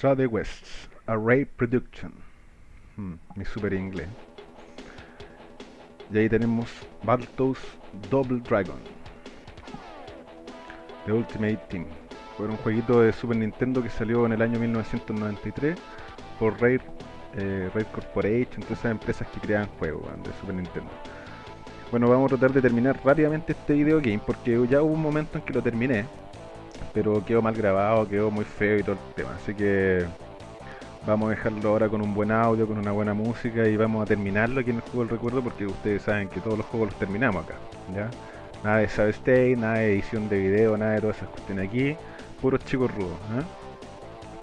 Trade West, Array Production. Hmm, mi super inglés. Y ahí tenemos Battletoads Double Dragon. The Ultimate Team. Fue un jueguito de Super Nintendo que salió en el año 1993 por Rare, eh, Corporation, todas esas empresas que creaban juegos de Super Nintendo. Bueno, vamos a tratar de terminar rápidamente este video game porque ya hubo un momento en que lo terminé, pero quedó mal grabado, quedó muy feo y todo el tema. Así que vamos a dejarlo ahora con un buen audio, con una buena música y vamos a terminarlo aquí en el juego del recuerdo porque ustedes saben que todos los juegos los terminamos acá. ¿ya? Nada de save state, nada de edición de video, nada de todas esas cuestiones aquí, puros chicos rudos. ¿eh?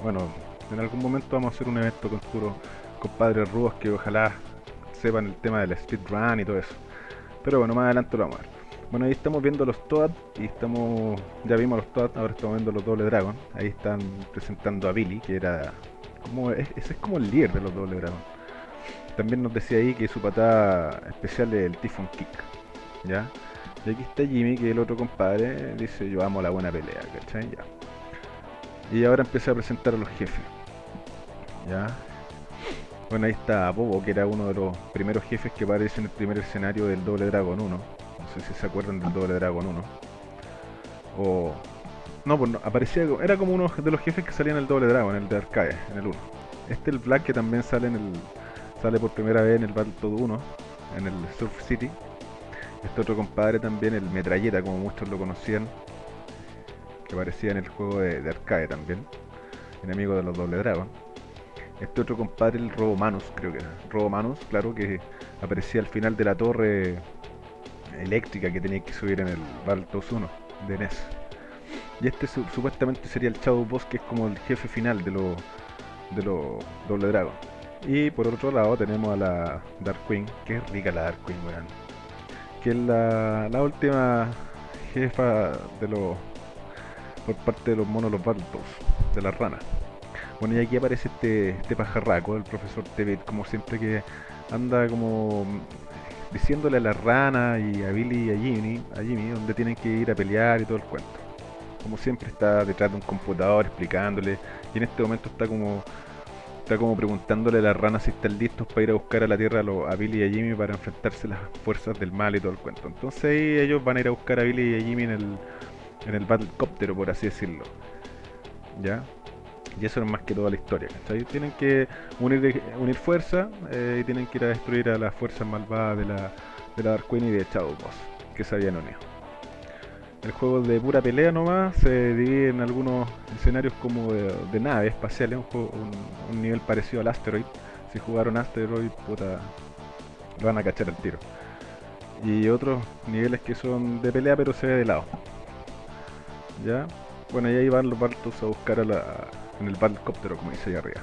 Bueno, en algún momento vamos a hacer un evento con puros compadres rudos que ojalá sepan el tema del speedrun y todo eso. Pero bueno, más adelante lo vamos a ver. Bueno, ahí estamos viendo los Toad y estamos, ya vimos los Toad, ahora estamos viendo los Doble Dragon. Ahí están presentando a Billy, que era como, ese es como el líder de los Doble Dragon. También nos decía ahí que su patada especial es el Typhon Kick, ¿ya? Y aquí está Jimmy, que es el otro compadre, dice yo amo la buena pelea, ¿cachai? Ya. Y ahora empieza a presentar a los jefes, ¿ya? Bueno, ahí está Bobo, que era uno de los primeros jefes que aparece en el primer escenario del Doble Dragon 1. No sé si se acuerdan del Doble Dragon 1. O... No, pues no, aparecía... Era como uno de los jefes que salía en el Doble Dragon, en el de Arcade, en el 1. Este el Black que también sale en el... Sale por primera vez en el Battletoad 1, en el Surf City. Este otro compadre también, el Metralleta, como muchos lo conocían. Que aparecía en el juego de, de Arcade también. Enemigo de los Doble Dragon este otro compadre, el Robomanus, creo que era. Robomanus, claro, que aparecía al final de la torre eléctrica que tenía que subir en el Baltos 1 de NES. Y este supuestamente sería el Shadow Boss, que es como el jefe final de los de los Doble Dragon. Y por otro lado tenemos a la Dark Queen, que es rica la Dark Queen, weón. Que es la, la última jefa de los por parte de los monos los Baltos, de las ranas. Bueno, y aquí aparece este, este pajarraco, el profesor Tebet, como siempre que anda como diciéndole a la rana y a Billy y a Jimmy, a Jimmy, donde tienen que ir a pelear y todo el cuento. Como siempre está detrás de un computador explicándole, y en este momento está como está como preguntándole a la rana si están listos para ir a buscar a la Tierra a, Billy y a Jimmy para enfrentarse a las fuerzas del mal y todo el cuento. Entonces ahí ellos van a ir a buscar a Billy y a Jimmy en el, en el Battlecopter, por así decirlo. ¿Ya? Y eso es más que toda la historia, ¿cachai? Tienen que unir, unir fuerzas eh, y tienen que ir a destruir a las fuerzas malvadas de la, de la Dark Queen y de Shadow Boss, que se habían unido. El juego de pura pelea nomás se divide en algunos escenarios como de, de naves espaciales, un, nivel parecido al Asteroid. Si jugaron Asteroid, puta, van a cachar al tiro. Y otros niveles que son de pelea pero se ve de lado. ¿Ya? Bueno, y ahí van los bartos a buscar a la, en el Battlecoptero, como dice ahí arriba.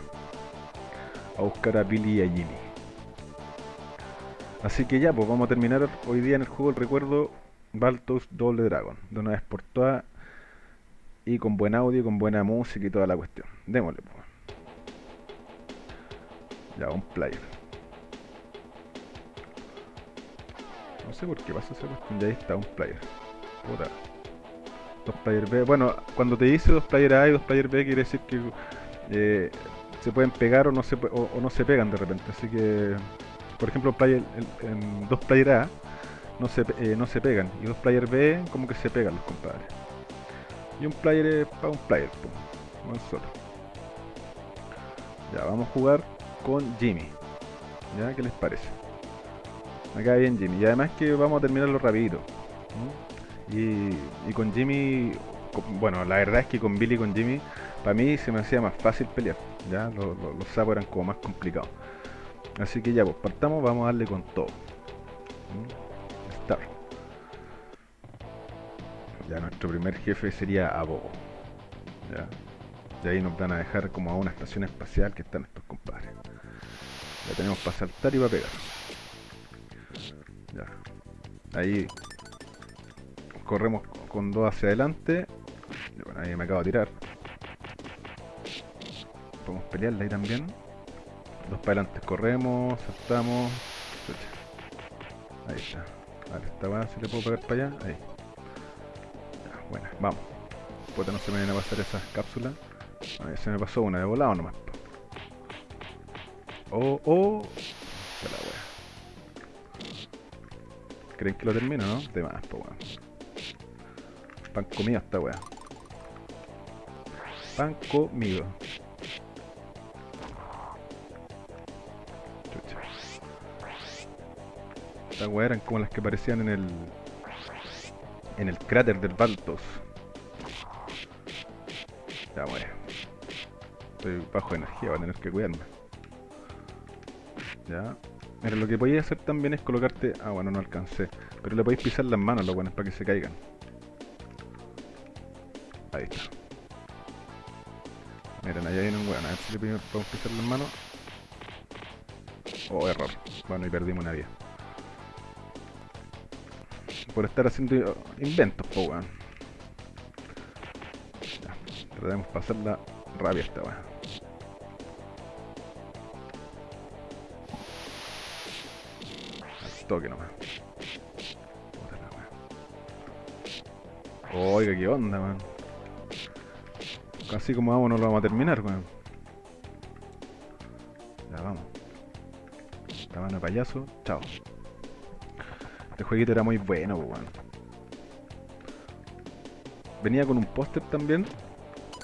A buscar a Billy y a Jimmy. Así que ya, pues vamos a terminar hoy día en el juego el recuerdo Baltos Doble Dragon. De una vez por todas. Y con buen audio, con buena música y toda la cuestión. Démosle, pues. Ya, un player. No sé por qué pasa esa cuestión. Ya ahí está, un player. Puta. Dos player B. Bueno, cuando te dice dos player A y dos player B quiere decir que eh, se pueden pegar o no se, o, no se pegan de repente. Así que, por ejemplo, player, en, dos player A no se, eh, no se pegan. Y dos player B como que se pegan los compadres. Y un player es para un player, no solo. Ya, vamos a jugar con Jimmy. ¿Ya? ¿Qué les parece? Acá bien Jimmy. Y además que vamos a terminarlo rapidito. Y, y, con Jimmy, bueno, la verdad es que con Billy y con Jimmy, para mí se me hacía más fácil pelear. Ya, los, los, sapos eran como más complicados. Así que ya, pues partamos, vamos a darle con todo. ¿Mm? Star. Ya nuestro primer jefe sería Abogo. Ya. Y ahí nos van a dejar como a una estación espacial que están estos compadres. Ya tenemos para saltar y para pegar. Ya. Ahí corremos con dos hacia adelante. Bueno, ahí me acabo de tirar. Podemos pelearla ahí también. Dos para adelante corremos, saltamos. Ahí está. A ver, esta va, si le puedo pegar para allá. Ahí. Ya, bueno, vamos. Puta, no se me vienen a pasar esas cápsulas. A ver, se me pasó una de volado nomás. Oh, oh. La wea. ¿Creen que lo termino, no? De más, po weón. Pan comido esta wea. Pan comido. Chucha. Estas weas eran como las que aparecían en el. En el cráter del Baltos. Ya muere. Estoy bajo de energía, voy a tener que cuidarme. Ya. Mira, lo que podéis hacer también es colocarte. Ah, bueno, no alcancé. Pero le podéis pisar las manos los buenos para que se caigan. Ahí está. Miren, allá viene un weón. A ver si le podemos pisar las manos. Oh, error. Bueno, y perdimos una vida. Por estar haciendo inventos, po weón. Tratemos de pasarla rabia esta weón. Al toque nomás. Oiga, qué onda, man. Casi como vamos no lo vamos a terminar, weón. Ya vamos. Estaban a payaso, chao. Este jueguito era muy bueno, weón. Venía con un póster también.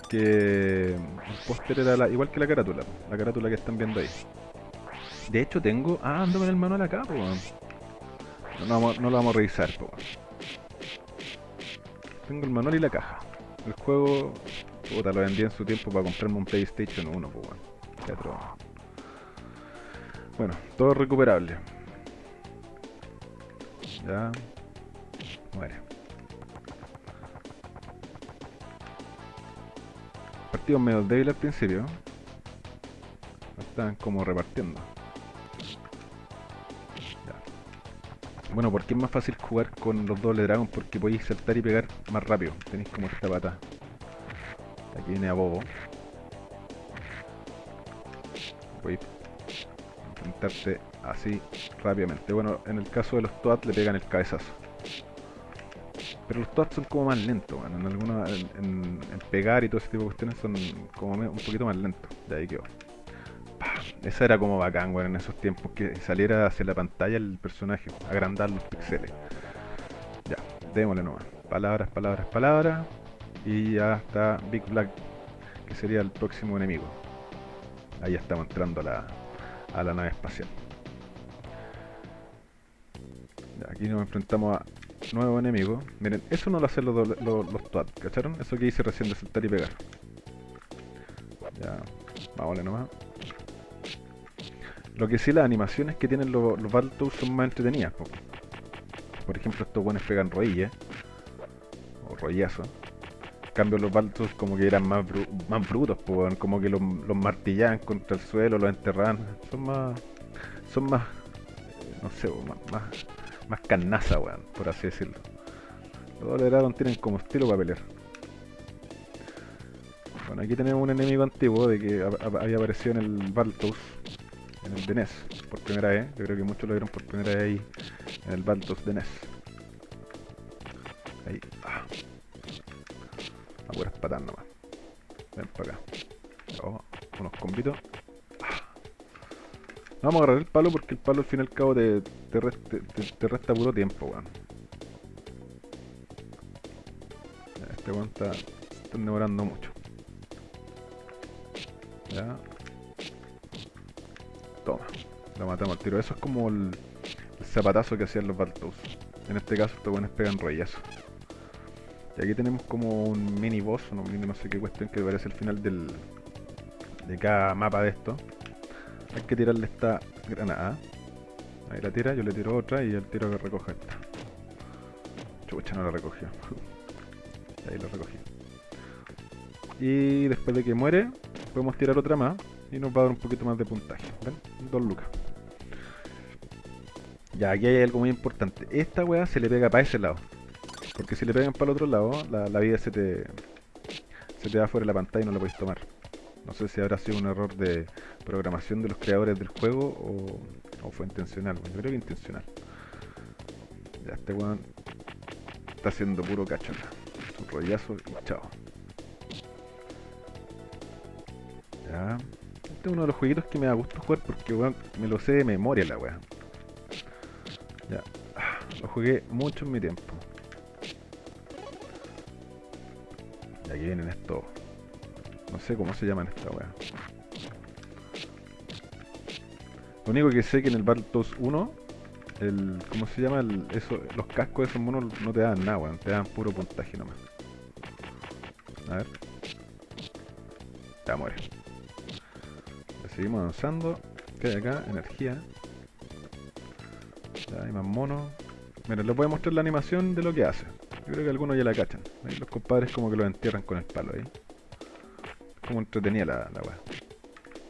Que el póster era igual que la carátula, la carátula que están viendo ahí. De hecho tengo. Ah, ando con el manual acá, weón. No, no lo vamos a revisar, weón. Tengo el manual y la caja. El juego. Puta, lo vendí en su tiempo para comprarme un PlayStation 1, pues, atroz. Bueno, todo recuperable. Ya. Muere. Partidos medio débil al principio. Estaban como repartiendo. Bueno, porque es más fácil jugar con los doble dragón porque podéis saltar y pegar más rápido. Tenéis como esta pata. Aquí viene a bobo. Podéis enfrentarte así rápidamente. Bueno, en el caso de los Toads le pegan el cabezazo. Pero los Toads son como más lentos, bueno, en alguna, en, pegar y todo ese tipo de cuestiones son como un poquito más lentos. De ahí quedó. Esa era como bacán, weón, en esos tiempos que saliera hacia la pantalla el personaje, agrandar los píxeles. Ya, démosle nomás. Palabras, palabras, palabras. Y ya está Big Black, que sería el próximo enemigo. Ahí estamos entrando a la, a la nave espacial. Aquí nos enfrentamos a nuevo enemigo. Miren, eso no lo hacen los, los, los TOAD, ¿cacharon? Eso que hice recién de saltar y pegar. Ya, vámonos nomás. Lo que sí, las animaciones que tienen los, los Battletoads son más entretenidas. po. Por ejemplo, estos buenos pegan rodillas. O rollazos. Cambio, los Battletoads como que eran más, más brutos, weón. como que los, los martillaban contra el suelo, los enterraban. Son más. Son más. No sé, más, más, más carnaza, weón, por así decirlo. Los Double Dragon tienen como estilo para pelear. Bueno, aquí tenemos un enemigo antiguo de que ha- ha- había aparecido en el Baltos, en el de NES, por primera vez. Yo creo que muchos lo vieron por primera vez ahí en el Baltos de NES. Ahí, ah. Puras patas nomás. Ven para acá. Oh, unos combitos. Ah. Vamos a agarrar el palo porque el palo al fin y al cabo te, te, rest- te- te- te resta puro tiempo, weón. Este weón está, está demorando mucho. Ya. Toma. Lo matamos al tiro. Eso es como el, zapatazo que hacían los Baltos. En este caso estos weones pegan rollazo. Y aquí tenemos como un mini boss, no, no sé qué cuestión que parece el final del, de cada mapa de esto. Hay que tirarle esta granada. Ahí la tira, yo le tiro otra y el tiro que recoge esta. Chucha, no la recogió. Ahí la recogí. Y después de que muere, podemos tirar otra más y nos va a dar un poquito más de puntaje. ¿Ven? Dos lucas. Ya, aquí hay algo muy importante. Esta weá se le pega para ese lado. Porque si le pegan para el otro lado, la, vida se te, se te va fuera de la pantalla y no la podéis tomar. No sé si habrá sido un error de programación de los creadores del juego o, o fue intencional. Yo creo que intencional. Ya, este weón está haciendo puro cacho acá. Un rollazo y chao. Ya. Este es uno de los jueguitos que me da gusto jugar porque weón, me lo sé de memoria la weá. Ya. Lo jugué mucho en mi tiempo. Vienen estos. No sé cómo se llaman esta weá. Lo único que sé que en el Battletoads 1, el. ¿cómo se llama? El- eso, los cascos de esos monos no te dan nada, weón. Te dan puro puntaje nomás. A ver. Ya muere. Seguimos avanzando. ¿Qué hay acá? Energía. Ya hay más monos. Mira, les voy a mostrar la animación de lo que hace. Creo que algunos ya la cachan. Los compadres como que lo entierran con el palo ahí. Como entretenía la, la weá.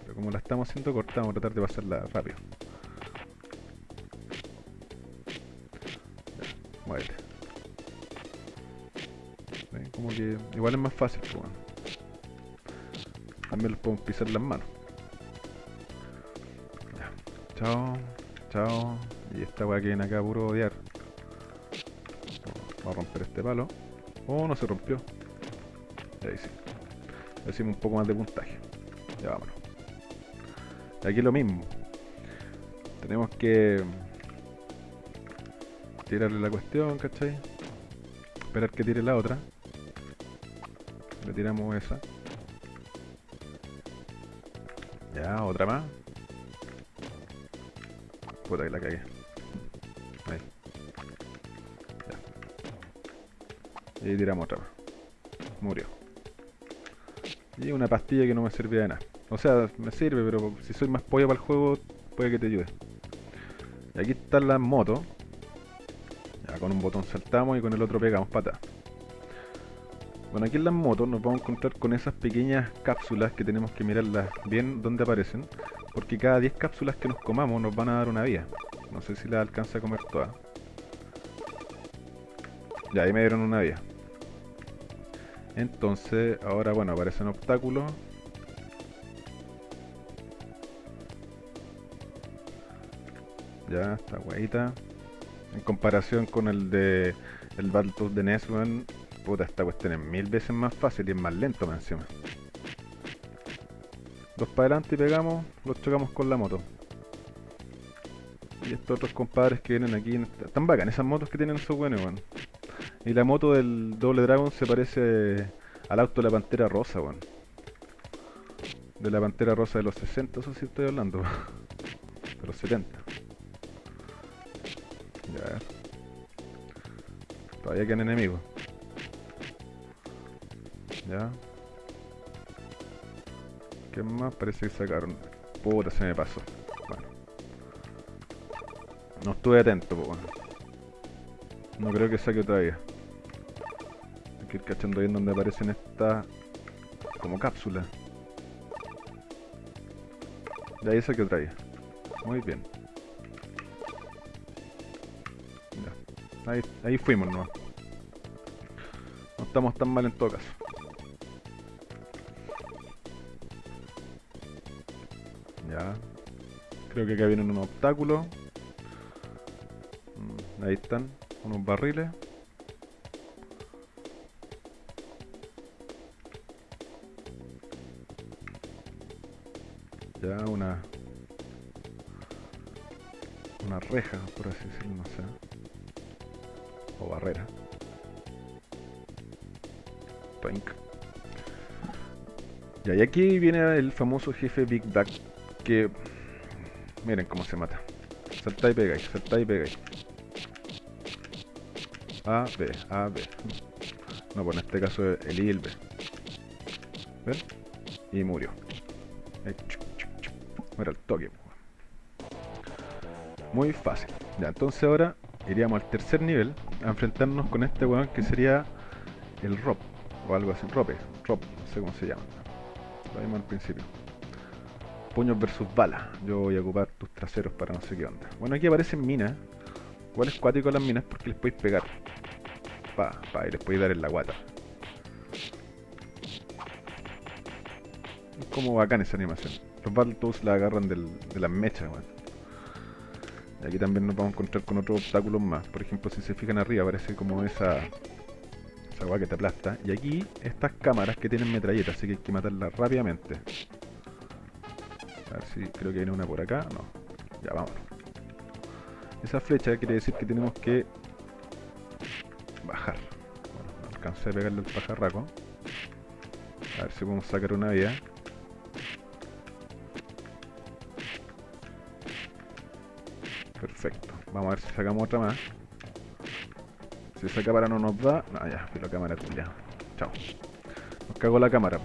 Pero como la estamos haciendo corta, vamos a tratar de pasarla rápido. Ya, muévete. ¿Ven? Como que igual es más fácil, pues, weón. También los podemos pisar las manos. Ya. Chao, chao. Y esta weá que viene acá puro odiar. Vamos a romper este palo. Oh, no se rompió. Ahí sí. Decimos un poco más de puntaje. Ya vámonos. Aquí lo mismo. Tenemos que tirarle la cuestión, ¿cachai? Esperar que tire la otra. Le tiramos esa. Ya, otra más. Puta que la cagué. Y tiramos otra. Murió. Y una pastilla que no me servía de nada. O sea, me sirve, pero si soy más pollo para el juego, puede que te ayude. Y aquí están las motos. Ya con un botón saltamos y con el otro pegamos patas. Bueno, aquí en las motos nos vamos a encontrar con esas pequeñas cápsulas que tenemos que mirarlas bien donde aparecen. Porque cada 10 cápsulas que nos comamos nos van a dar una vida. No sé si la alcanza a comer todas. Ya, ahí me dieron una vida. Entonces, ahora bueno, aparecen obstáculos. Ya, esta guayita. En comparación con el de el Battletoads de NES, puta, esta cuestión es mil veces más fácil y es más lento más encima. Dos para adelante y pegamos, los chocamos con la moto. Y estos otros compadres que vienen aquí, están bacán esas motos que tienen esos buenos, weón. Y la moto del Doble Dragon se parece al auto de la Pantera Rosa, weón. De la Pantera Rosa de los 60, eso sí estoy hablando. De los 70. Ya. Todavía quedan enemigos. Ya. ¿Qué más? Parece que sacaron. Puta, se me pasó. Bueno. No estuve atento, pues bueno. No creo que saque. Hay que ir cachando bien donde aparecen estas como cápsulas. Ahí saqué otra vez. Muy bien. Ya. Ahí, ahí fuimos, ¿no? No estamos tan mal en todo caso. Ya. Creo que acá vienen unos obstáculos. Mm, Ahí están, unos barriles. Reja, por así decirlo, no sé. O barrera. Toink. Y aquí viene el famoso jefe Big Bag que miren cómo se mata. Salta y pegáis, salta y pegáis. A, B, A, B. No, pues en este caso el I y el B. ¿Ven? Y murió. Muere al toque. Muy fácil. Ya, entonces ahora iríamos al tercer nivel a enfrentarnos con este weón que sería el Rob. O algo así. Rope. Rob, no sé cómo se llama. Lo vimos al principio. Puños versus balas. Yo voy a ocupar tus traseros para no sé qué onda. Bueno, aquí aparecen minas. Igual es cuático las minas porque les podéis pegar. Pa, pa, y les podéis dar en la guata. Es como bacán esa animación. Los Battletoads la agarran de las mechas, weón. Y aquí también nos vamos a encontrar con otros obstáculos más. Por ejemplo, si se fijan arriba, aparece como esa. Esa weá que te aplasta. Y aquí, estas cámaras que tienen metralletas, así que hay que matarlas rápidamente. A ver si creo que viene una por acá. No. Ya, vamos. Esa flecha quiere decir que tenemos que bajar. Bueno, no alcancé a pegarle el pajarraco. A ver si podemos sacar una vía. Vamos a ver si sacamos otra más. Si esa cámara no nos da... No, ya, fui la cámara ya. Chao. Nos cago la cámara.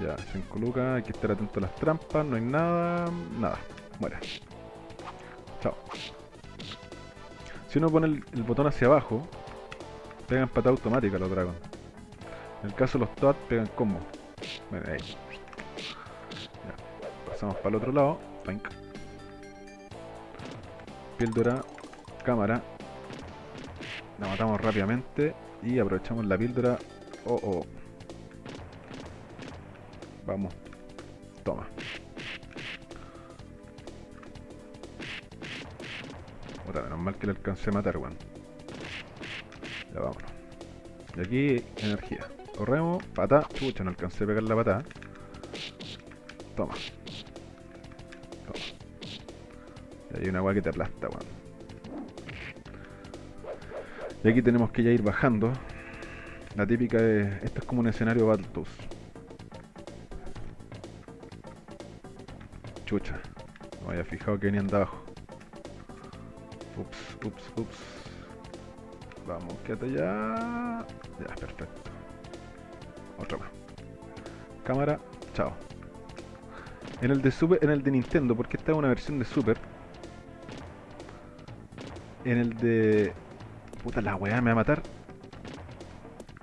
Ya, 5 lucas, hay que estar atento a las trampas, no hay nada, nada, muere. Chao. Si uno pone el, botón hacia abajo, pegan patada automática los dragons. En el caso de los Toad, pegan combo. Bueno, ahí. Ya, pasamos para el otro lado. Píldora, cámara. La matamos rápidamente y aprovechamos la píldora. Oh, oh. Vamos. Toma. Puta, menos mal que le alcancé a matar, weón. Ya vámonos. Y aquí, energía. Corremos, pata. Chucha, no alcancé a pegar la. Toma. Toma. Hay una agua que te aplasta, weón. Y aquí tenemos que ya ir bajando. La típica es... Esto es como un escenario Battletoads. Chucha. No había fijado que venían de abajo. Ups, ups, ups. Vamos, quédate ya. Ya, perfecto. Otra más. Cámara, chao. En el de Super, en el de Nintendo, porque esta es una versión de Super. En el de... Puta la weá, me va a matar.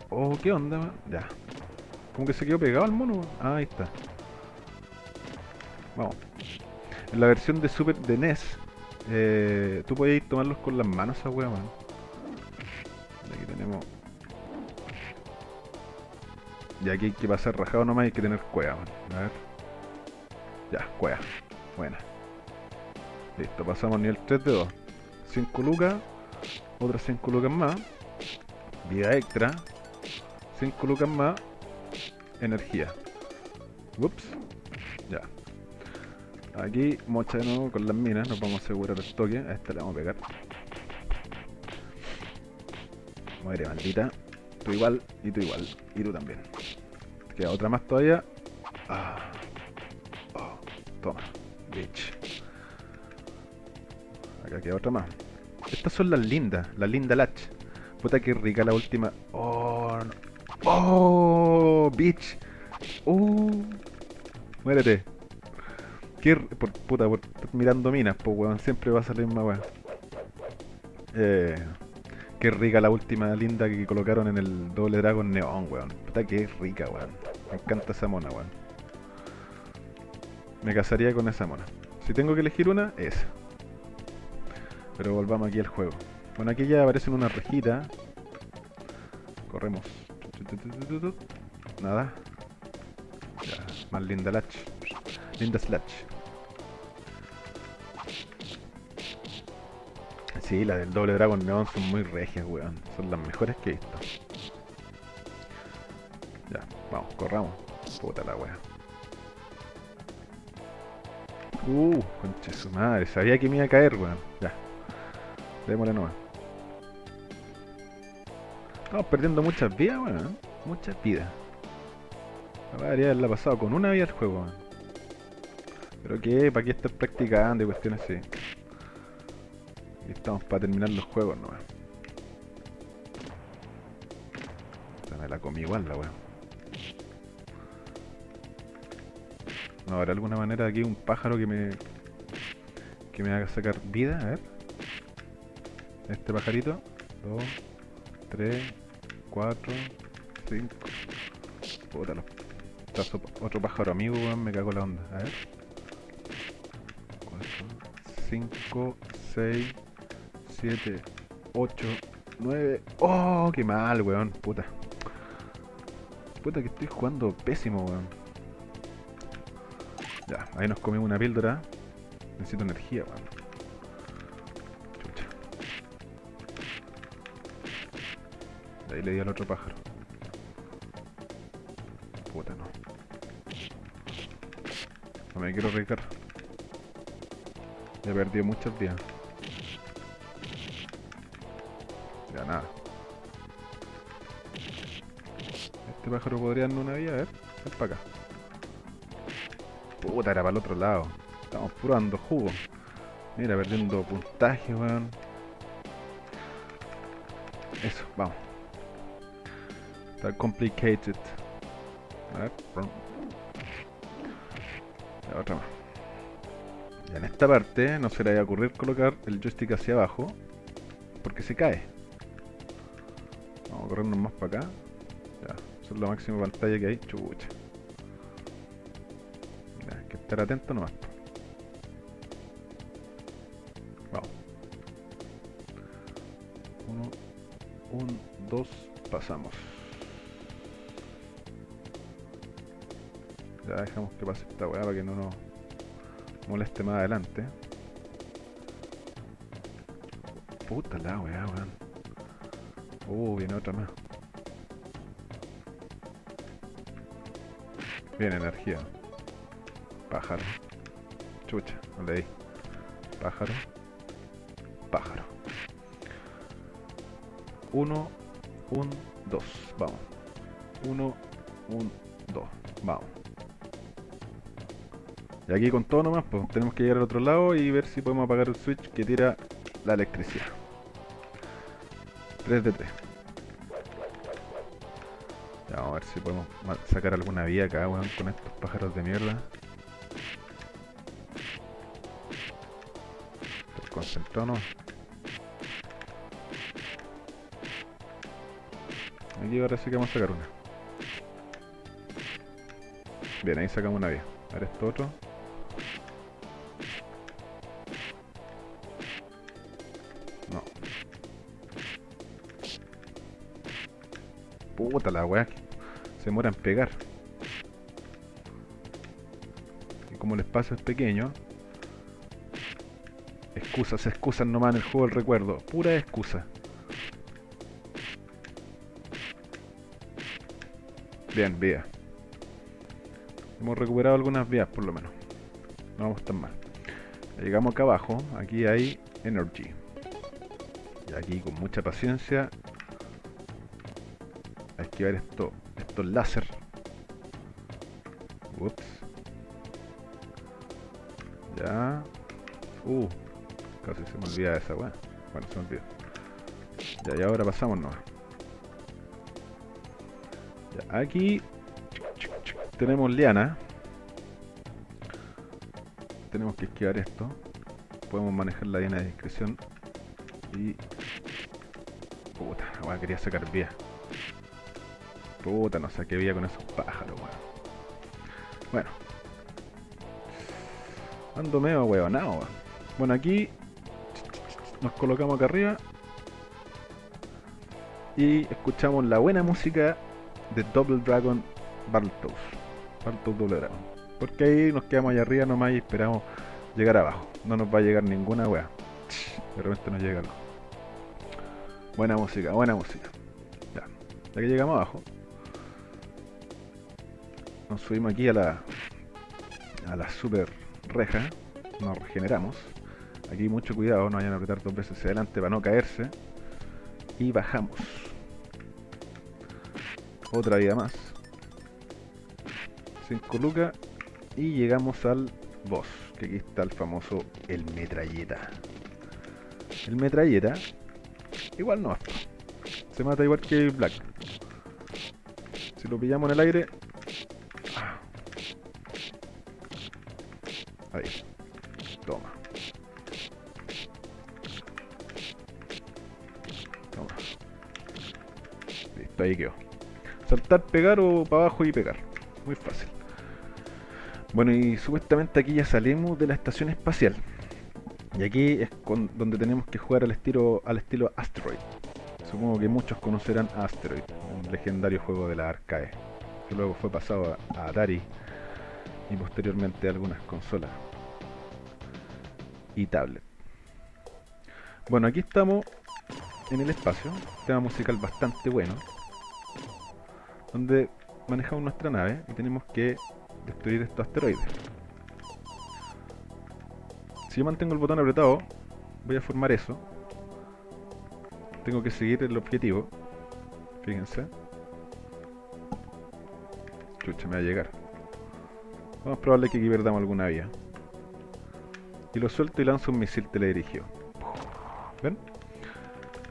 Oh, ¿qué onda? Ya. Como que se quedó pegado el mono. Ah, ahí está. Vamos. En la versión de Super de NES, eh, tú podías tomarlos con las manos esa wea, man. Aquí tenemos. Y aquí hay que pasar rajado nomás y hay que tener cueva, man. A ver. Ya, cueva. Buena. Listo, pasamos nivel 3 de 2. 5 lucas. Otras 5 lucas más. Vida extra. 5 lucas más. Energía. Ups. Ya. Aquí, mocha de nuevo con las minas, nos vamos a asegurar el toque. A esta le vamos a pegar. Muere, maldita. Tú igual, y tú igual. Y tú también. Queda otra más todavía. Ah. Oh, toma, bitch. Acá queda otra más. Estas son las lindas, las lindas latch. Puta que rica la última. Oh, oh, bitch. Uh, muérete. Qué, por, puta, por mirando minas, pues weón, siempre va a salir más weón. Eh, qué rica la última linda que colocaron en el doble Dragon Neon, weón. Puta que rica, weón. Me encanta esa mona, weón. Me casaría con esa mona. Si tengo que elegir una, esa. Pero volvamos aquí al juego. Bueno, aquí ya aparecen una rejita. Corremos. Nada. Ya, más linda Latch. Linda Slatch. Sí, las del doble Dragon Neon son muy regias, weón. Son las mejores que he visto. Ya, vamos, corramos. Puta la weá. Uh, conche su madre. Sabía que me iba a caer, weón. Ya. Démosle nomás. Estamos perdiendo muchas vidas, weón. Muchas vidas. Debería haberla pasado con una vida el juego, weón. Pero qué, ¿para qué estar practicando y cuestiones así? Y estamos para terminar los juegos nomás. me la comí igual la weá. No habrá alguna manera aquí un pájaro que me. que me haga sacar vida, a ver. Este pajarito. 2, 3, 4, 5. Puta los. Otro pájaro amigo, weón, me cago la onda. A ver. 4, 5, 6, 7, 8, 9. ¡Oh! ¡Qué mal, weón! Puta. Puta que estoy jugando pésimo, weón. Ya, ahí nos comimos una píldora. Necesito energía, weón. Ahí le di al otro pájaro. Puta, no. No me quiero arriesgar. He perdido muchos días. Ya nada. Este pájaro podría darnos una vía, a ver. Ven para acá. Puta, era para el otro lado. Estamos probando jugo. Mira, perdiendo puntaje, weón. Complicated. A otra en esta parte no se le va a ocurrir colocar el joystick hacia abajo. Porque se cae. Vamos a corrernos más para acá. Ya, eso es la máxima pantalla que hay. Chucha estar atento nomás. Vamos. Uno, un, dos, pasamos. Ya dejamos que pase esta weá para que no nos moleste más adelante. Puta la weá, weón. Uh, viene otra más. Bien, energía. Pájaro. Chucha, no le di. Pájaro. Pájaro. Uno, un, dos. Vamos. Uno, un, dos. Vamos. Y aquí con todo nomás, pues tenemos que llegar al otro lado y ver si podemos apagar el switch que tira la electricidad. 3 de 3. Ya, vamos a ver si podemos sacar alguna vía acá, weón, con estos pájaros de mierda. concentrarnos. Aquí ahora sí que vamos a sacar una. Bien, ahí sacamos una vía. A ver esto otro. La weá. Se demora en pegar. Y como el espacio es pequeño, excusas, excusas nomás en el juego del recuerdo. Pura excusa. Bien, vía. Hemos recuperado algunas vías por lo menos. No vamos tan mal. Llegamos acá abajo. Aquí hay Energy. Y aquí con mucha paciencia. Esquivar esto, estos láser. Ups. Ya. Uh, Casi se me olvida esa weá. Bueno, se me olvidó. Ya, y ahora pasamos nomás. Ya, aquí tenemos liana. Tenemos que esquivar esto. Podemos manejar la liana de discreción. Y... Puta, weá, quería sacar vía. Puta, no saqué vía con esos pájaros, weón. Bueno. Ando medio weonado, weón. Bueno, aquí nos colocamos acá arriba y escuchamos la buena música de Double Dragon Battletoads. Battletoads Double Dragon. Porque ahí nos quedamos allá arriba nomás y esperamos llegar abajo. No nos va a llegar ninguna wea. De repente nos llega algo. Buena música, buena música. Ya, ya que llegamos abajo. Nos subimos aquí a la a la super reja. Nos regeneramos. Aquí mucho cuidado, no vayan a apretar dos veces hacia adelante para no caerse. Y bajamos. Otra vida más. 5 lucas. Y llegamos al boss. Que aquí está el famoso el metralleta. El metralleta. Igual no. Se mata igual que Black. Si lo pillamos en el aire. Pegar o para abajo y pegar. Muy fácil. Bueno, y supuestamente aquí ya salimos de la estación espacial. Y aquí es donde tenemos que jugar al estilo, al estilo Asteroid. Supongo que muchos conocerán Asteroid, un legendario juego de la arcade, que luego fue pasado a, Atari y posteriormente a algunas consolas y tablet. Bueno, aquí estamos en el espacio, tema musical bastante bueno donde manejamos nuestra nave y tenemos que destruir estos asteroides. Si yo mantengo el botón apretado, voy a formar eso. Tengo que seguir el objetivo. Fíjense. Chucha, me va a llegar. Vamos a probarle que aquí perdamos alguna vía. Y lo suelto y lanzo un misil teledirigido. ¿Ven?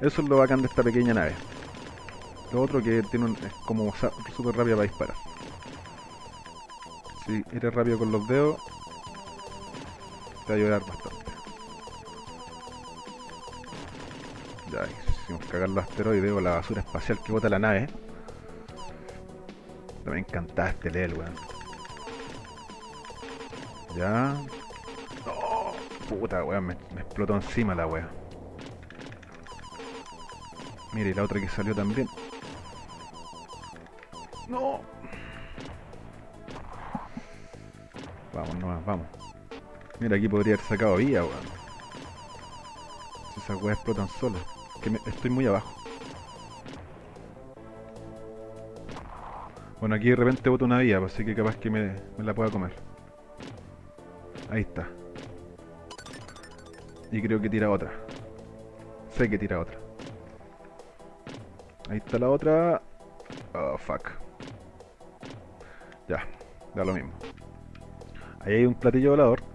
Eso es lo bacán de esta pequeña nave. Lo otro que tiene un, es como súper rápida para disparar. Si eres rápido con los dedos, te va a ayudar bastante. Ya, hicimos cagar los asteroides o la basura espacial que bota la nave. Me encanta este LEL, weón. Ya. No, puta, weón, me, explotó encima la weón. Mire, la otra que salió también. Mira, aquí podría haber sacado vía, weón. Esas weas explotan solas. Que estoy muy abajo. Bueno, aquí de repente boto una vía, así que capaz que me, me la pueda comer. Ahí está. Y creo que tira otra. Sé que tira otra. Ahí está la otra. Oh, fuck. Ya, da lo mismo. Ahí hay un platillo volador.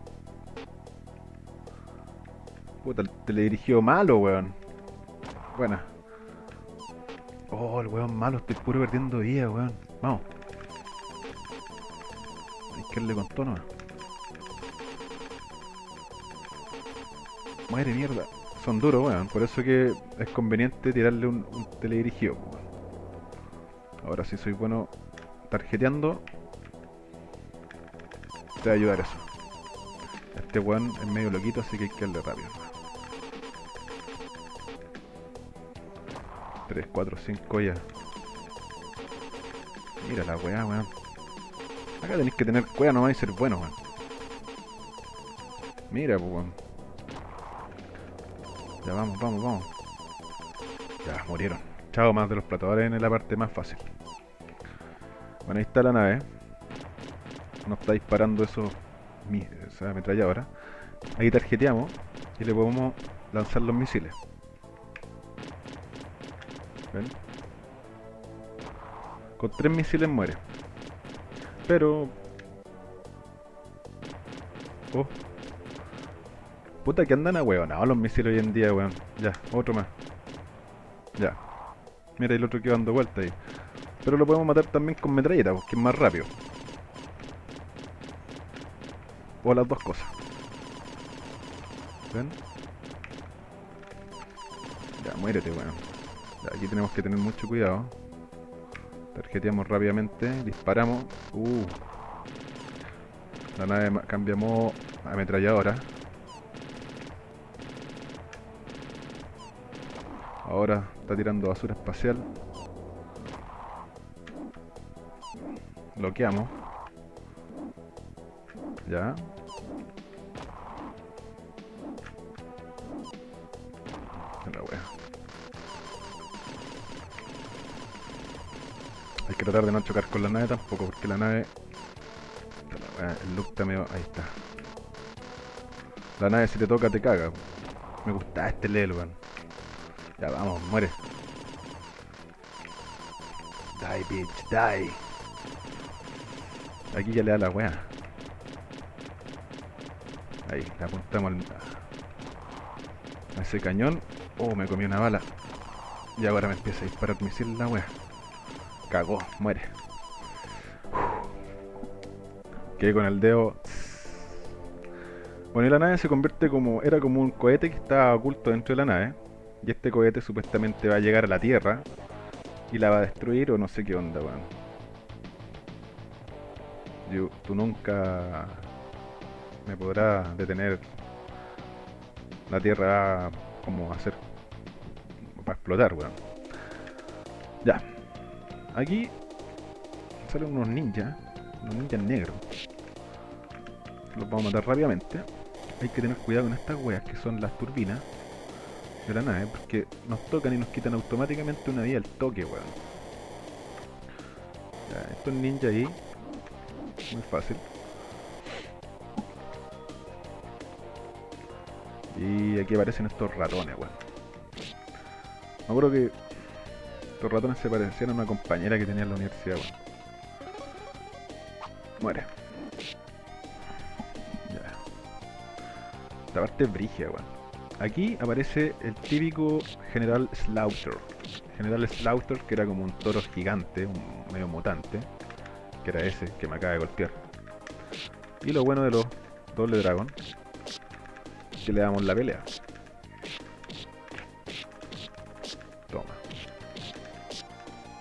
Puta, el teledirigido malo, weón. Buena. Oh, el weón malo, estoy puro perdiendo vida, weón. Vamos. Hay que darle con tono. Madre mierda. Son duros, weón. Por eso que es conveniente tirarle un, un teledirigido. Ahora sí soy bueno tarjeteando. Te va a ayudar eso. Este weón es medio loquito, así que hay que darle rápido. 3, 4, 5 ya. Mira la weá, weón. Acá tenéis que tener cueva nomás y ser bueno, weón. Mira, pues, weón. Ya vamos, vamos, vamos. Ya, murieron. Chao más de los platadores en la parte más fácil. Bueno, ahí está la nave. Nos está disparando eso, esa ametralladora. Ahí tarjeteamos y le podemos lanzar los misiles. Con tres misiles muere. Pero... Oh. Puta que andan a no, los misiles hoy en día, weón. Ya, otro más. Ya. Mira el otro que va dando vuelta ahí. Pero lo podemos matar también con metralleta, porque es más rápido. O las dos cosas. ¿Ven? Ya, muérete, weón. Ya, aquí tenemos que tener mucho cuidado. Tarjeteamos rápidamente, disparamos. Uh. La nave cambia modo ametralladora. Ahora está tirando basura espacial. Bloqueamos. Ya. Tratar de no chocar con la nave tampoco, porque la nave... El look está medio... Ahí está. La nave si te toca te caga. Me gusta este lelo, ya vamos, muere. Die, bitch, die. Aquí ya le da la wea. Ahí, le apuntamos a ese cañón. Oh, me comí una bala. Y ahora me empieza a disparar misil la wea. Cagó, muere. Quedé con el dedo. Bueno, y la nave se convierte como. Era como un cohete que estaba oculto dentro de la nave y este cohete supuestamente va a llegar a la Tierra y la va a destruir o no sé qué onda, weón. Tú nunca me podrás detener. La Tierra va como a hacer para explotar, weón. Ya. Aquí salen unos ninjas, unos ninjas negros. Los vamos a matar rápidamente. Hay que tener cuidado con estas weas que son las turbinas de la nave, porque nos tocan y nos quitan automáticamente una vida al toque, weón. Ya, estos ninja ahí, muy fácil. Y aquí aparecen estos ratones, weón. Me acuerdo que estos ratones se parecían a una compañera que tenía en la universidad, weón. Muere. Ya. Esta parte es brigia, weón. Aquí aparece el típico General Slaughter. General Slaughter, que era como un toro gigante, un medio mutante, que era ese que me acaba de golpear. Y lo bueno de los doble dragón, que le damos la pelea.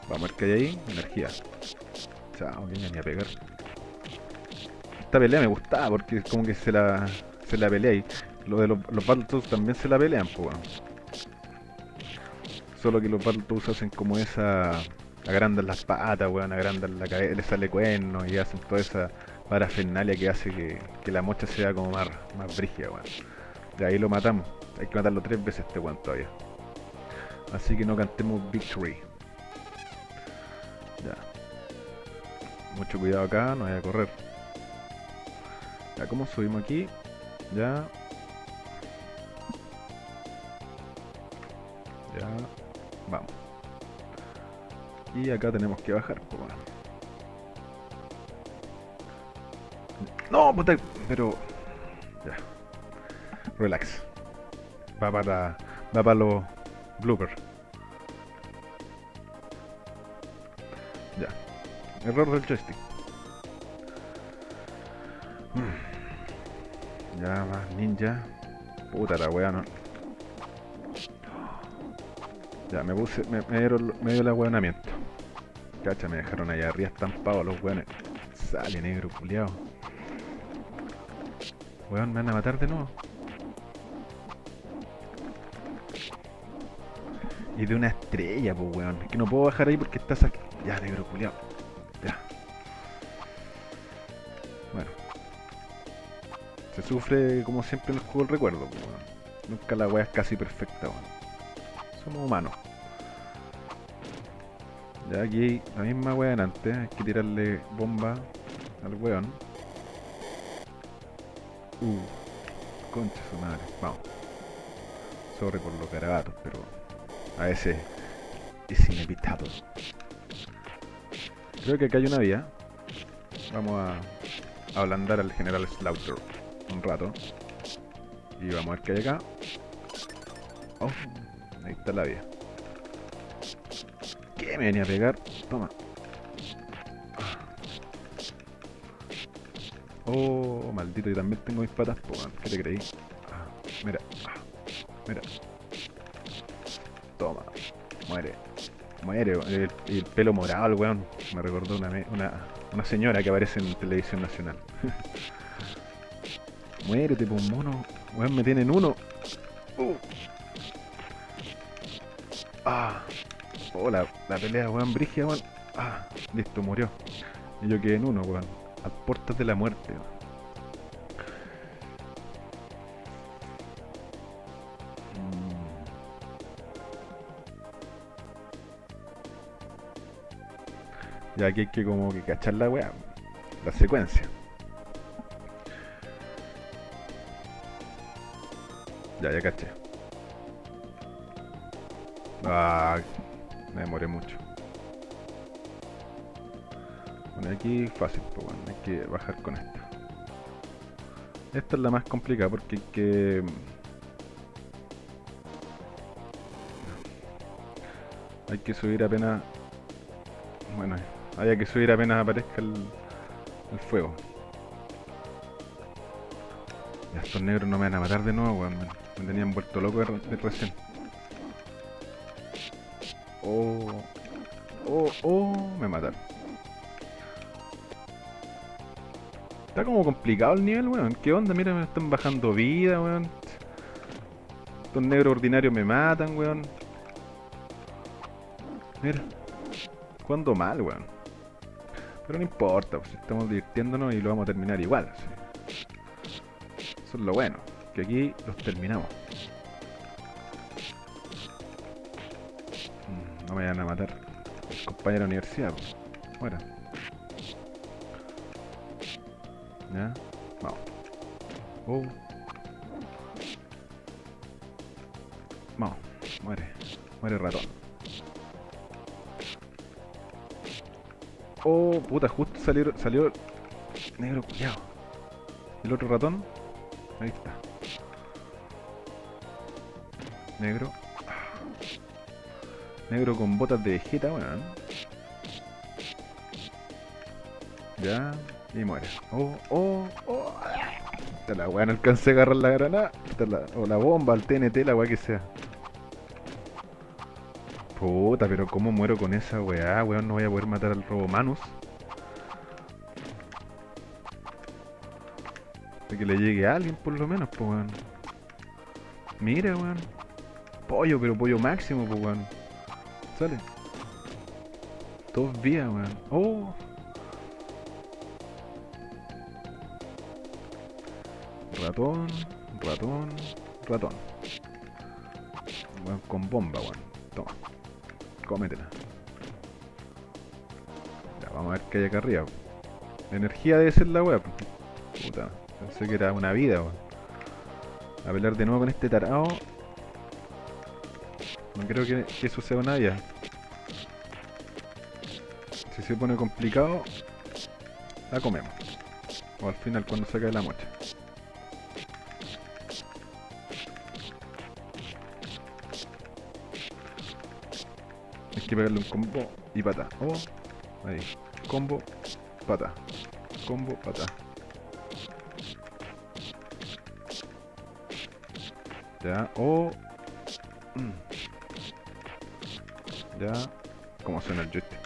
Vamos a ver qué hay ahí. Energía. Chao, que ni a pegar. Esta pelea me gustaba porque como que se la, se la pelea y lo de los, los Battletoads también se la pelean, pues weón. Solo que los Battletoads hacen como esa... Agrandan las patas, weón, agrandan la cabeza, le sale cuerno y hacen toda esa parafernalia que hace que, que la mocha sea como más, más brígida, weón. De ahí lo matamos. Hay que matarlo tres veces este weón todavía. Así que no cantemos victory. Mucho cuidado acá, no vaya a correr. Ya, ¿cómo subimos aquí? Ya. Ya. Vamos. Y acá tenemos que bajar, pues. No, puta, pero... Ya. Relax. Va para... Va para los bloopers. Error del joystick. Mm. Ya, más ninja. Puta la wea, no. Ya, me puse... Me, dieron, dio el ahueonamiento. Cacha, me dejaron allá arriba estampados los weones. Sale negro, culiao. Weón, me van a matar de nuevo. Y de una estrella, pues weón. Es que no puedo bajar ahí porque estás aquí. Ya, negro, culiao. Sufre como siempre en el juego el recuerdo, pues. Nunca la weá es casi perfecta, weón. Somos humanos. Ya aquí la misma weá en antes, hay que tirarle bomba al weón. Uh, concha su madre, vamos. Sobre por los garabatos, pero a veces es inevitable. Creo que acá hay una vía. Vamos a ablandar al general Slaughter un rato. Y vamos a ver qué hay acá. Oh, ahí está la vía. ¿Qué me venía a pegar? Toma. Oh, maldito, yo también tengo mis patas. ¿qué te creí? Ah, mira, mira. Toma, muere. Muere, el, el pelo morado, el weón. Me recordó una, una, una señora que aparece en televisión nacional. Muérete, pues mono. Weón, me tienen uno. Uh. Ah. Oh, la, pelea, weón, brigia, weón. Ah, listo, murió. Y yo quedé en uno, weón. A puertas de la muerte, weón. Mm. Ya aquí hay que como que cachar la weá, la secuencia. Ya, ya caché. Ah, me demoré mucho. Bueno, aquí fácil, pues bueno, hay que bajar con esta. Esta es la más complicada porque hay que... Hay que subir apenas... Bueno, hay que subir apenas aparezca el, el fuego. Ya estos negros no me van a matar de nuevo, weón. Me, tenían vuelto loco de, de recién. Oh, oh, oh, me mataron. Está como complicado el nivel, weón. ¿Qué onda? Mira, me están bajando vida, weón. Estos negros ordinarios me matan, weón. Mira. Jugando mal, weón. Pero no importa, pues estamos divirtiéndonos y lo vamos a terminar igual. Eso es lo bueno, que aquí los terminamos. Mm, no me vayan a matar. Compañero de la universidad. Pues. Ya. Vamos. Oh. Vamos. Muere. Muere el ratón. Oh, puta, justo salió, salió negro cuidado. El otro ratón. Ahí está. Negro. Negro con botas de vegeta, weón. Ya. Y muere. Oh, oh, oh. La weá no alcancé a agarrar la granada. O la bomba, el TNT, la weá que sea. Puta, pero cómo muero con esa weá, weón. No voy a poder matar al Robomanus. De que le llegue a alguien por lo menos, pues weón. Mira, weón. Pollo, pero pollo máximo, pues weón. Sale. Dos vías, weón. Oh. Ratón, ratón, ratón. Weón, con bomba, weón. Toma. Cómetela. Ya, vamos a ver qué hay acá arriba. Energía debe ser la weá. Puta, pensé que era una vida, weón. A pelear de nuevo con este tarao. Creo que, que eso sea una vida. Si se pone complicado, la comemos. O al final cuando se cae la mocha. Hay que pegarle un combo y pata. Oh, ahí. Combo, pata. Combo, pata. Ya, oh. Mm. Ya. ¿Cómo suena el joystick?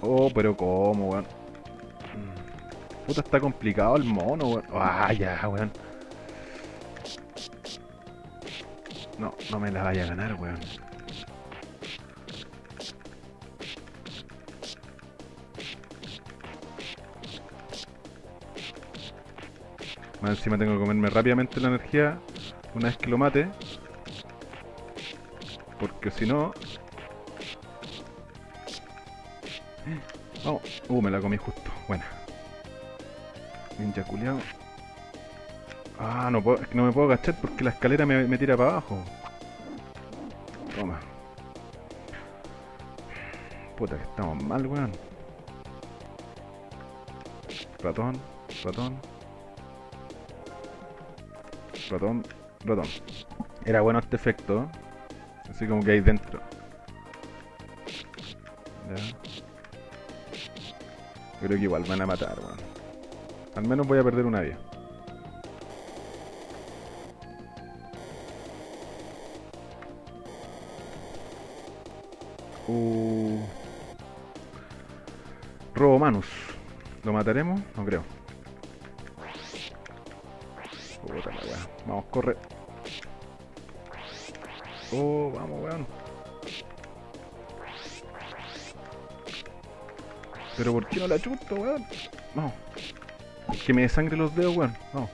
Oh, pero ¿cómo, weón? Mm. Puta, está complicado el mono, weón. Ah, ya, weón. No, no me la vaya a ganar, weón. Más encima tengo que comerme rápidamente la energía una vez que lo mate. Porque si no... Vamos. Uh, me la comí justo. Buena. Ninja culiao. Ah, no, puedo, es que no me puedo agachar porque la escalera me, me tira para abajo. Toma. Puta que estamos mal, weón. Ratón, ratón. Ratón, ratón. Era bueno este efecto. ¿eh? Así como que ahí dentro. Ya. Creo que igual van a matar, weón. Al menos voy a perder una vida. Uh. Robomanus. ¿Lo mataremos? No creo. Puta la weá. Vamos, corre. Pero ¿por qué no la chuto, weón? Vamos. Que me desangre los dedos, weón. Vamos.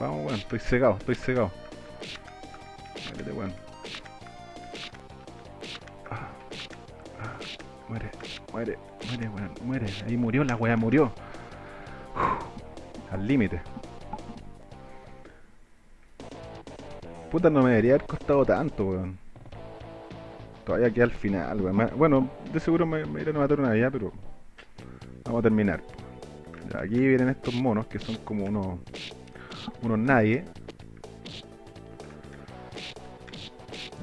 Vamos, weón. Estoy cegado, estoy cegado. Muérete, weón. Ah, ah, muere, muere, muere, weón. Muere. Ahí murió la weá, murió. Al límite. Puta, no me debería haber costado tanto, weón. Todavía queda al final, Bueno, de seguro me, me irán a matar una vida, pero... Vamos a terminar. Ya, aquí vienen estos monos que son como unos... Unos nadie.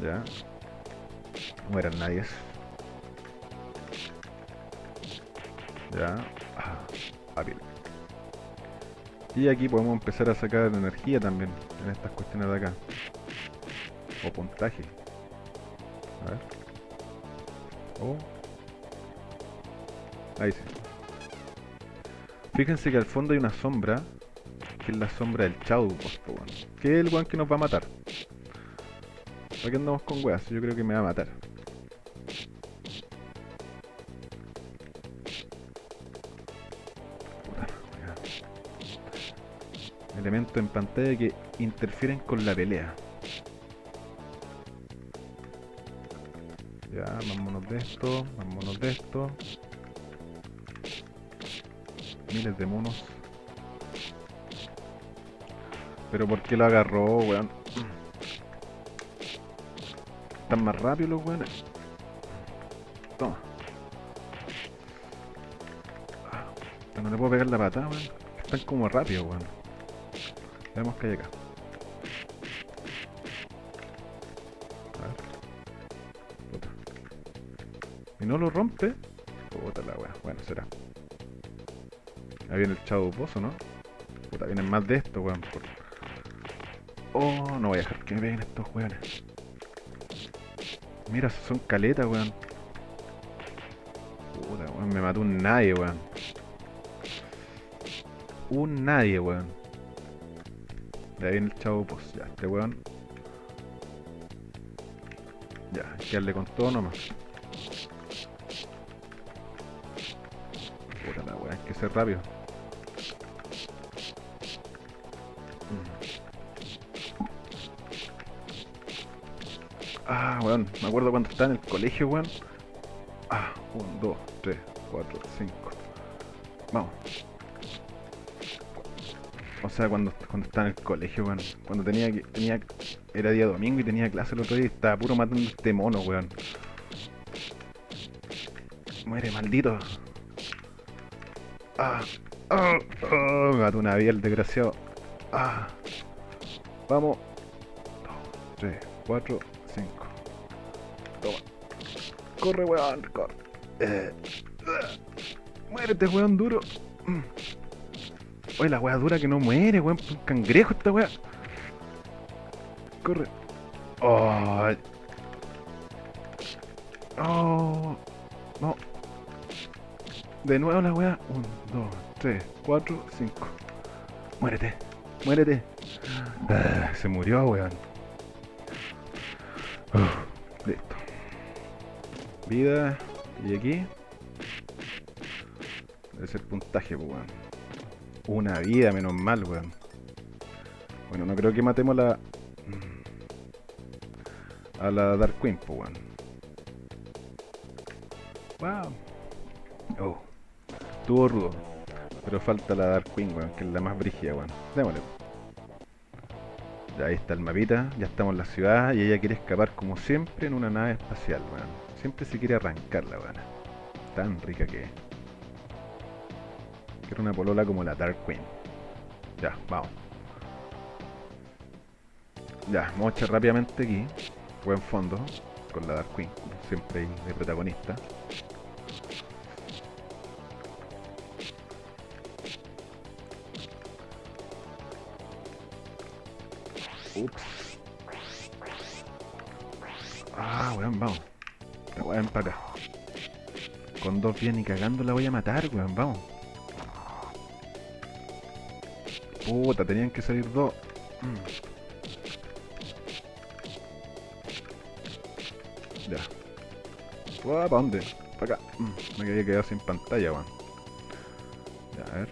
Ya. No eran nadies. Ya. Ah. Y aquí podemos empezar a sacar energía también en estas cuestiones de acá. O puntaje. A ver. Oh. Ahí sí. Fíjense que al fondo hay una sombra. Que es la sombra del Chau. Que es el weón que nos va a matar. ¿Para qué andamos con weas? Yo creo que me va a matar. Elementos en pantalla que interfieren con la pelea. De esto, vámonos de esto. Miles de monos. Pero ¿por qué lo agarró, weón? están más rápidos los weones. Toma. Ah, no le puedo pegar la patada, weón. Están como rápidos, weón. Veamos que hay acá. No lo rompe? Puta la weá. Bueno, será. Ahí viene el chavo pozo, ¿no? Puta, vienen más de esto, weón. Oh, no voy a dejar que me peguen estos weones. Mira, son caletas, weón. Puta, weón, me mató un nadie, weón. Un nadie, weón. De ahí viene el chavo pozo. Ya, este weón. Ya, hay que darle con todo nomás. Ser rápido. Ah, weón, me acuerdo cuando estaba en el colegio, weón. Ah, 1, 2, 3, 4, 5. Vamos. O sea, cuando, cuando estaba en el colegio, weón. Cuando tenía que. Tenía, era día domingo y tenía clase el otro día y estaba puro matando este mono, weón. Muere, maldito. Ah, ah, ah, me mató una vía el desgraciado. Ah. Vamos. 2, 3, 4, 5. Toma. Corre, weón, corre. Eh. Muérete, weón, duro. Oye, la weá dura que no muere, weón. Un cangrejo esta weá. Corre. Oh. Oh. No. De nuevo la weá. 1, 2, 3, 4, 5. Muérete. Muérete. Ah, se murió, weón. Uf, listo. Vida. Y aquí. Debe ser puntaje, pues, weón. Una vida, menos mal, weón. Bueno, no creo que matemos la... A la Dark Queen, pues, weón. Wow. Oh. Estuvo rudo. Pero falta la Dark Queen, weón, que es la más brígida, weón. Démosle. Ya ahí está el mapita, ya estamos en la ciudad y ella quiere escapar como siempre en una nave espacial, weón. Siempre se quiere arrancar la weón. Tan rica que es. Quiero una polola como la Dark Queen. Ya, vamos. Ya, vamos a echar rápidamente aquí. Buen fondo. Con la Dark Queen, como siempre de protagonista. Ups. Ah, weón, vamos. La weón para acá. Con dos bien y cagando la voy a matar, weón, vamos. Puta, tenían que salir dos. Mm. Ya. ¿Para dónde? Para acá. Mm, Me había quedado sin pantalla, weón. Ya, a ver.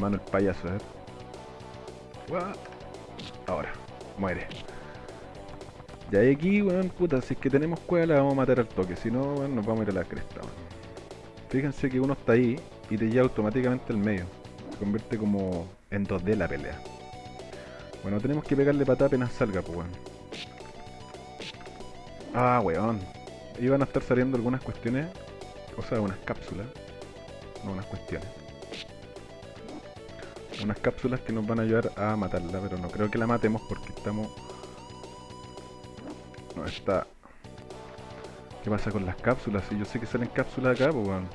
Mano el payaso, a ver. Ahora, muere. Ya hay aquí, weón, puta, si es que tenemos cueva la vamos a matar al toque, si no, nos vamos a ir a la cresta. Fíjense que uno está ahí y te lleva automáticamente al medio. Se convierte como en 2D la pelea. Bueno, tenemos que pegarle patada apenas salga, pues, weón. Ah, weón. Iban a estar saliendo algunas cuestiones, o sea, unas cápsulas, no unas cuestiones unas cápsulas que nos van a ayudar a matarla, pero no creo que la matemos porque estamos... No, está... ¿Qué pasa con las cápsulas? Si yo sé que salen cápsulas acá, pues weón.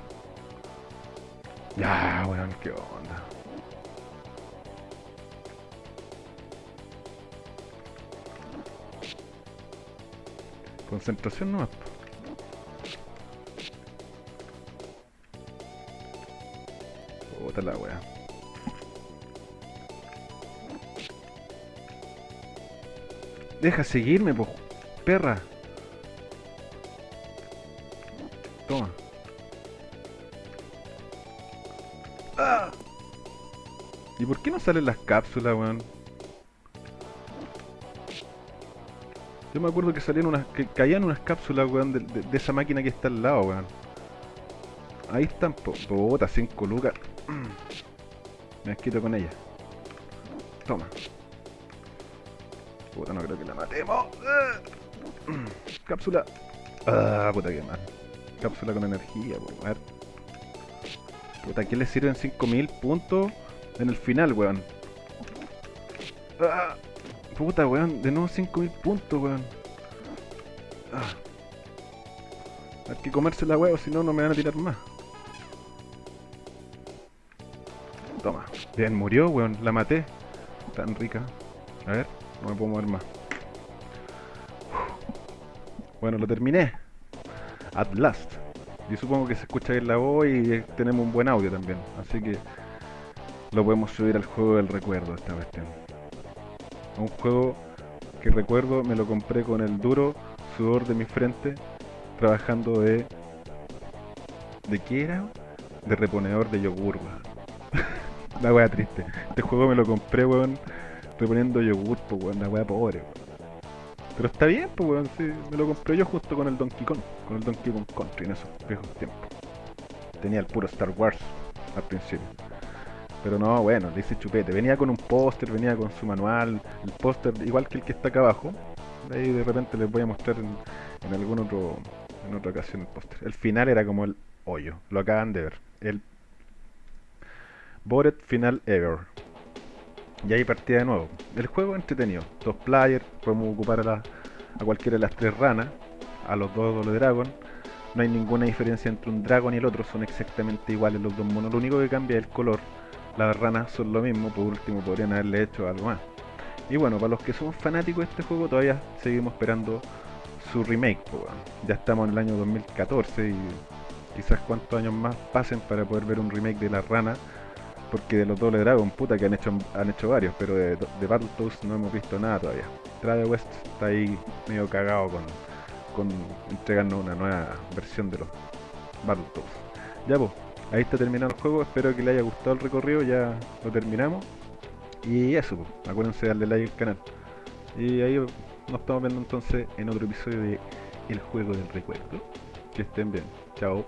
Ya, weón, qué onda. Concentración no Puta la weá. Deja seguirme, po, perra. Toma. ¡Ah! ¿Y por qué no salen las cápsulas, weón? Yo me acuerdo que salían unas. que caían unas cápsulas, weón, de, esa máquina que está al lado, weón. Ahí están, po, puta, 5 lucas. Me quito con ella. Toma. Puta, no creo que la matemos. Ah. Cápsula. Ah, puta que mal. Cápsula con energía, po. A ver. Puta, ¿a qué le sirven 5000 puntos en el final, weón? Ah, puta, weón. De nuevo 5000 puntos, weón. Ah. Hay que comerse la huevo, si no, no me van a tirar más. Toma. Bien, murió, weón. La maté. Tan rica. A ver, no me puedo mover más. Bueno, lo terminé. At last. Y supongo que se escucha bien la voz y tenemos un buen audio también. Así que lo podemos subir al juego del recuerdo esta cuestión. Un juego que recuerdo me lo compré con el duro sudor de mi frente trabajando de... ¿De qué era? De reponedor de yogur, la wea triste. Este juego me lo compré, weón, reponiendo yogur, pues weón, la wea pobre. Pero está bien, pues weón, sí, me lo compré yo justo con el Donkey Kong, con el Donkey Kong Country en esos viejos tiempos. Tenía el puro Star Wars al principio. Pero no, bueno, le hice chupete. Venía con un póster, venía con su manual, el póster igual que el que está acá abajo. Ahí de repente les voy a mostrar en, en algún otro en otra ocasión el póster. El final era como el hoyo, lo acaban de ver. El Bored Final Ever. Y ahí partía de nuevo. El juego entretenido. Dos players, podemos ocupar a, cualquiera de las tres ranas, a los dos Doble Dragon. No hay ninguna diferencia entre un dragon y el otro, son exactamente iguales los dos monos. Lo único que cambia es el color. Las ranas son lo mismo, por último podrían haberle hecho algo más. Y bueno, para los que somos fanáticos de este juego, todavía seguimos esperando su remake. Ya estamos en el año 2014 y quizás cuántos años más pasen para poder ver un remake de la rana. Porque de los doble Dragon, puta que han hecho han hecho varios, pero de, Battletoads no hemos visto nada todavía. Trade West está ahí medio cagado con, con entregarnos una nueva versión de los Battletoads. Ya pues, ahí está terminado el juego, espero que les haya gustado el recorrido, ya lo terminamos. Y eso, pues, acuérdense de darle like al canal. Y ahí nos estamos viendo entonces en otro episodio de El Juego del Recuerdo. Que estén bien. Chao.